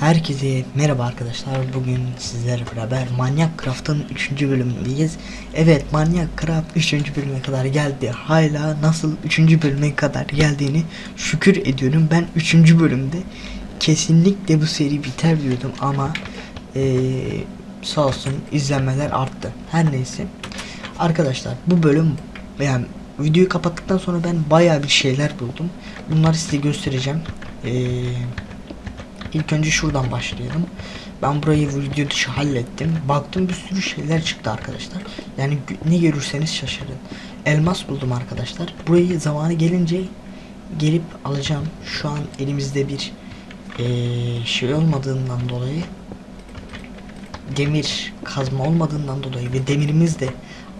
Herkese merhaba arkadaşlar. Bugün sizlerle beraber Manyak Craft'ın 3. bölümündeyiz. Evet, Manyak Craft 3. bölüme kadar geldi. Hala nasıl 3. bölüme kadar geldiğini şükür ediyorum. Ben 3. bölümde kesinlikle bu seri biter diyordum ama eee sağ olsun izlenmeler arttı. Her neyse. Arkadaşlar bu bölüm yani videoyu kapattıktan sonra ben bayağı bir şeyler buldum. Bunları size göstereceğim. Eee İlk önce şuradan başlayalım. Ben burayı video dışı hallettim. Baktım bir sürü şeyler çıktı arkadaşlar. Yani ne görürseniz şaşırın. Elmas buldum arkadaşlar. Burayı zamanı gelince gelip alacağım. Şu an elimizde bir eee, şey olmadığından dolayı demir kazma olmadığından dolayı ve demirimiz de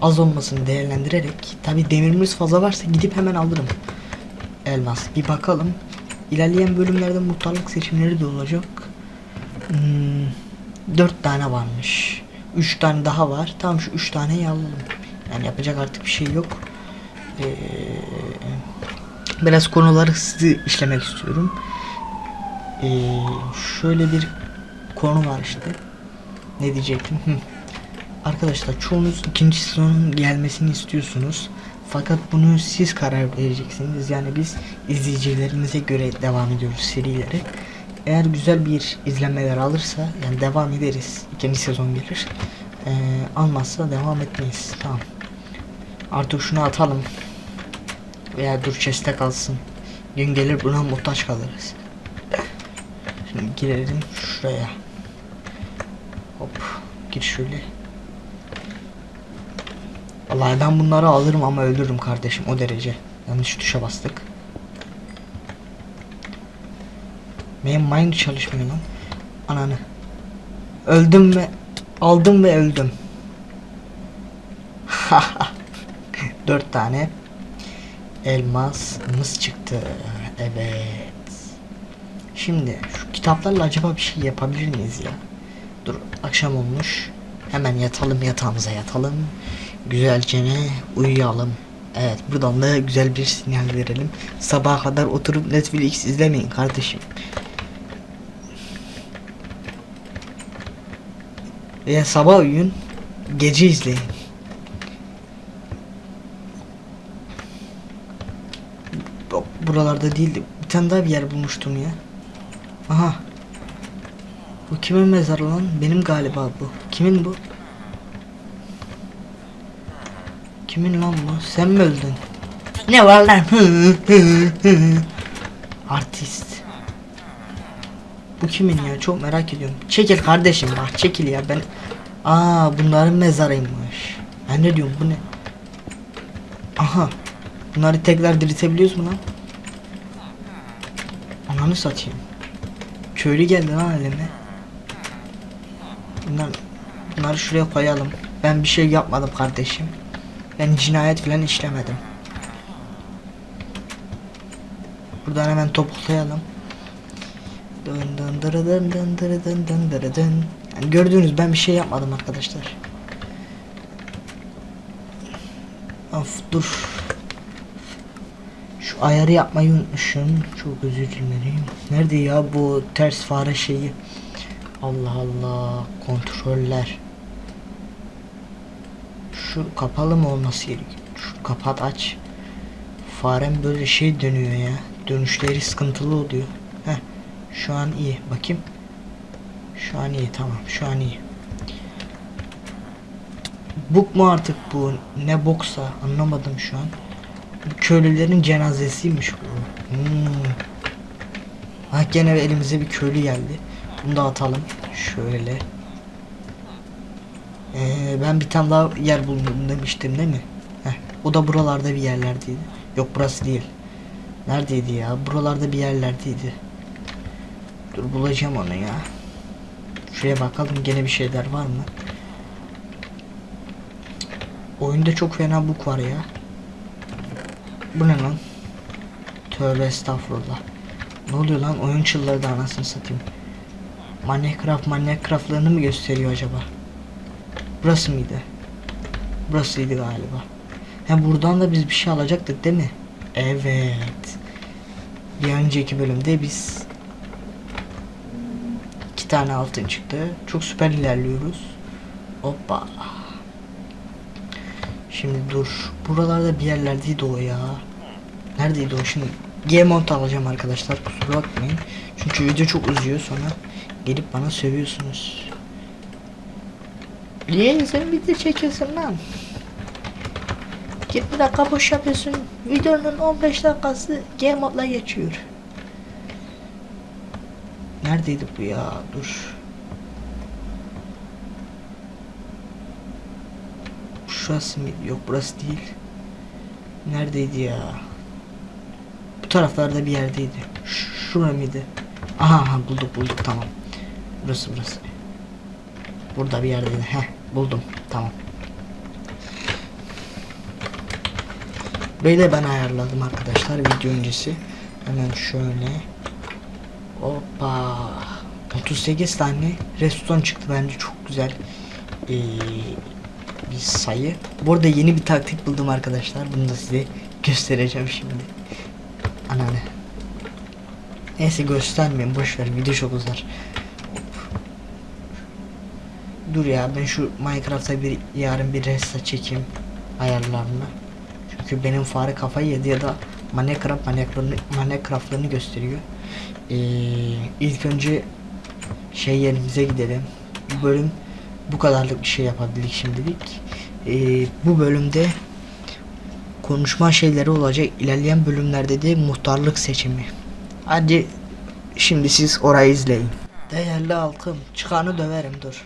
az olmasını değerlendirerek tabi demirimiz fazla varsa gidip hemen alırım elmas bir bakalım İlerleyen bölümlerde muhtarlık seçimleri de olacak. Hmm, 4 tane varmış. 3 tane daha var. Tamam şu 3 taneyi alalım. Yani yapacak artık bir şey yok. Ee, biraz konuları hızlı işlemek istiyorum. Ee, şöyle bir konu var işte. Ne diyecektim. Arkadaşlar çoğunuz ikinci sezonun gelmesini istiyorsunuz. Fakat bunu siz karar vereceksiniz. Yani biz izleyicilerimize göre devam ediyoruz serileri. Eğer güzel bir izlenmeler alırsa yani devam ederiz. İkinci sezon gelir. Ee, almazsa devam etmeyiz. Tamam. Artık şunu atalım. Veya dur chest'te kalsın. Gün gelir buna muhtaç kalırız. Şimdi girelim şuraya. Hop. Gir şöyle. Vallahi ben bunları alırım ama öldürürüm kardeşim o derece. Yanlış tuşa bastık. Benim mind çalışmıyor lan. Ananı. Öldüm ve aldım ve öldüm. Dört tane elmasımız çıktı. Evet. Şimdi şu kitaplarla acaba bir şey yapabilir miyiz ya? Dur akşam olmuş. Hemen yatalım yatağımıza yatalım. Güzelce ne uyuyalım. Evet buradan da güzel bir sinyal verelim. Sabaha kadar oturup Netflix izlemeyin kardeşim. Veya sabah uyuyun. Gece izleyin. Bu- Buralarda değildi. Bir tane daha bir yer bulmuştum ya. Aha. Bu kimin mezarı lan? Benim galiba bu. Kimin bu? Kimin lan bu? Sen mi öldün? Ne var lan? Artist. Bu kimin ya? Çok merak ediyorum. Çekil kardeşim bak çekil ya ben. Aa bunların mezarıymış. Ben ne diyorum bu ne? Aha. Bunları tekrar diriltebiliyoruz mu lan? Ananı satayım. Köylü geldi lan elime. Bunlar, bunları şuraya koyalım. Ben bir şey yapmadım kardeşim. Ben cinayet falan işlemedim. Buradan hemen topuklayalım. Dın dın dırı dın dın dırı dın dın dırı. Yani gördüğünüz ben bir şey yapmadım arkadaşlar. Of dur. Şu ayarı yapmayı unutmuşum. Çok özür dilerim. Nerede ya bu ters fare şeyi? Allah Allah. Kontroller. Şu kapalı mı olması gerekiyor? Şu kapat aç. Farem böyle şey dönüyor ya. Dönüşleri sıkıntılı oluyor. Heh. Şu an iyi. Bakayım. Şu an iyi tamam. Şu an iyi. Buk mu artık bu? Ne boksa anlamadım şu an. Köylülerin cenazesiymiş bu. Hmm. Ha gene elimize bir köylü geldi. Bunu da atalım. Şöyle. Ee, ben bir tane daha yer buldum demiştim değil mi? Heh, o da buralarda bir yerlerdeydi. Yok burası değil. Neredeydi ya? Buralarda bir yerlerdeydi. Dur bulacağım onu ya. Şuraya bakalım gene bir şeyler var mı? Oyunda çok fena bug var ya. Bu ne lan? Tövbe estağfurullah. Ne oluyor lan? Oyun çılları anasını satayım. Minecraft Minecraft'larını mı gösteriyor acaba? Burası mıydı? Burasıydı galiba. He buradan da biz bir şey alacaktık değil mi? Evet. Bir önceki bölümde biz iki tane altın çıktı. Çok süper ilerliyoruz. Hoppa. Şimdi dur. Buralarda bir yerlerdeydi o ya. Neredeydi o şimdi? G-Mount alacağım arkadaşlar. Kusura bakmayın. Çünkü video çok uzuyor sonra gelip bana sövüyorsunuz. Niye sen video çekiyorsun lan? 20 dakika boş yapıyorsun. Videonun 15 dakikası game modla geçiyor. Neredeydi bu ya? Dur. Şurası mı? Yok burası değil. Neredeydi ya? Bu taraflarda bir yerdeydi. Ş şura mıydı? Aha, aha bulduk bulduk tamam. Burası burası. Burada bir yerdeydi. Heh buldum. Tamam. Böyle ben ayarladım arkadaşlar video öncesi. Hemen şöyle. Hoppa. 38 tane restoran çıktı bence çok güzel. Ee, bir sayı. Bu arada yeni bir taktik buldum arkadaşlar. Bunu da size göstereceğim şimdi. Anane. Neyse göstermeyeyim boş ver video çok uzar. Dur ya ben şu Minecraft'a bir yarın bir resta çekeyim ayarlarını. Çünkü benim fare kafayı yedi ya da Minecraft Minecraft'ını Minecraft'larını gösteriyor. Ee, ilk önce şey yerimize gidelim. Bu bölüm bu kadarlık bir şey yapabildik şimdilik. Ee, bu bölümde konuşma şeyleri olacak. İlerleyen bölümlerde de muhtarlık seçimi. Hadi şimdi siz orayı izleyin. Değerli halkım çıkanı döverim dur.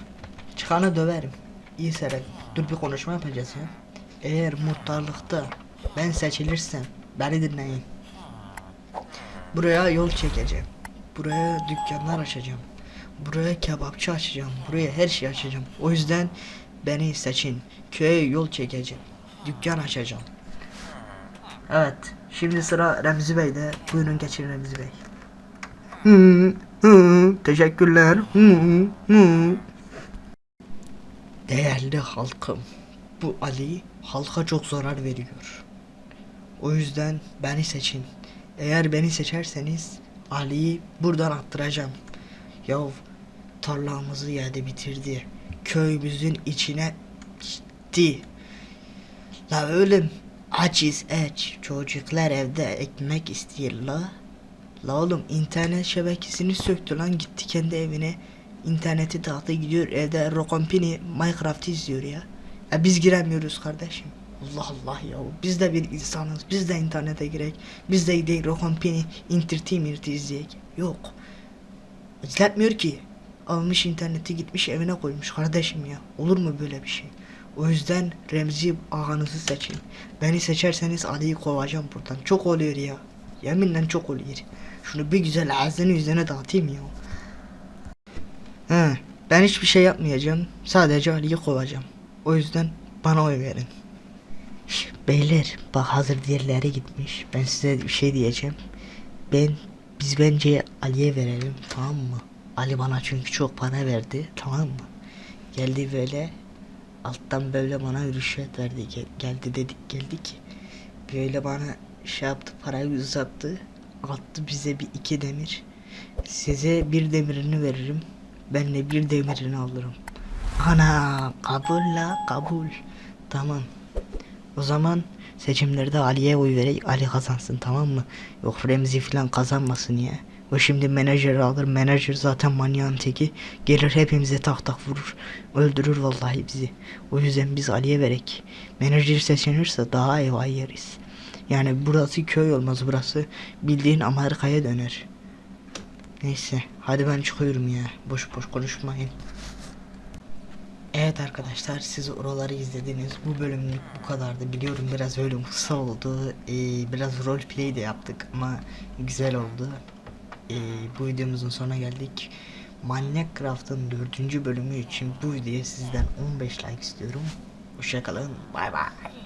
Çıkanı döverim. İyi seyredin. Dur bir konuşma yapacağız ya. Eğer muhtarlıkta ben seçilirsem beni dinleyin. Buraya yol çekeceğim. Buraya dükkanlar açacağım. Buraya kebapçı açacağım. Buraya her şey açacağım. O yüzden beni seçin. Köye yol çekeceğim. Dükkan açacağım. Evet. Şimdi sıra Remzi Bey'de. Buyurun geçin Remzi Bey. Hı, hı, teşekkürler. Hı, hı. Değerli halkım. Bu Ali halka çok zarar veriyor. O yüzden beni seçin. Eğer beni seçerseniz Ali'yi buradan attıracağım. Yav tarlamızı yedi bitirdi. Köyümüzün içine gitti. La oğlum açız aç. Çocuklar evde ekmek istiyor la. La oğlum internet şebekesini söktü lan gitti kendi evine. İnterneti dağıtı gidiyor evde Rokompini Minecraft izliyor ya. Ya biz giremiyoruz kardeşim. Allah Allah ya. Biz de bir insanız. Biz de internete girek. Biz de gidelim Rokompini Entertainment izleyek. Yok. İzletmiyor ki. Almış interneti gitmiş evine koymuş kardeşim ya. Olur mu böyle bir şey? O yüzden Remzi ağanızı seçin. Beni seçerseniz Ali'yi kovacağım buradan. Çok oluyor ya. Yeminle çok oluyor. Şunu bir güzel ağzını yüzüne dağıtayım ya. He, ben hiçbir şey yapmayacağım. Sadece Ali'yi kovacağım. O yüzden bana oy verin. Şş, Beyler bak hazır diğerleri gitmiş. Ben size bir şey diyeceğim. Ben biz bence Ali'ye verelim tamam mı? Ali bana çünkü çok para verdi tamam mı? Geldi böyle alttan böyle bana rüşvet verdi. Gel- geldi dedik geldi ki böyle bana şey yaptı parayı uzattı. Attı bize bir iki demir. Size bir demirini veririm. Ben de bir demirini alırım. Ana kabul la kabul. Tamam. O zaman seçimlerde Ali'ye oy vererek Ali kazansın tamam mı? Yok Remzi falan kazanmasın ya. O şimdi menajeri alır. Menajer zaten manyağın teki. Gelir hepimize tak tak vurur. Öldürür vallahi bizi. O yüzden biz Ali'ye verek. Menajer seçilirse daha iyi yeriz. Yani burası köy olmaz burası. Bildiğin Amerika'ya döner. Neyse hadi ben çıkıyorum ya. Boş boş konuşmayın. Evet arkadaşlar siz oraları izlediniz. Bu bölümlük bu kadardı. Biliyorum biraz bölüm kısa oldu. Ee, biraz roleplay de yaptık ama güzel oldu. Ee, bu videomuzun sonuna geldik. Manyak Craft'ın 4. bölümü için bu videoya sizden 15 like istiyorum. Hoşçakalın. Bay bay.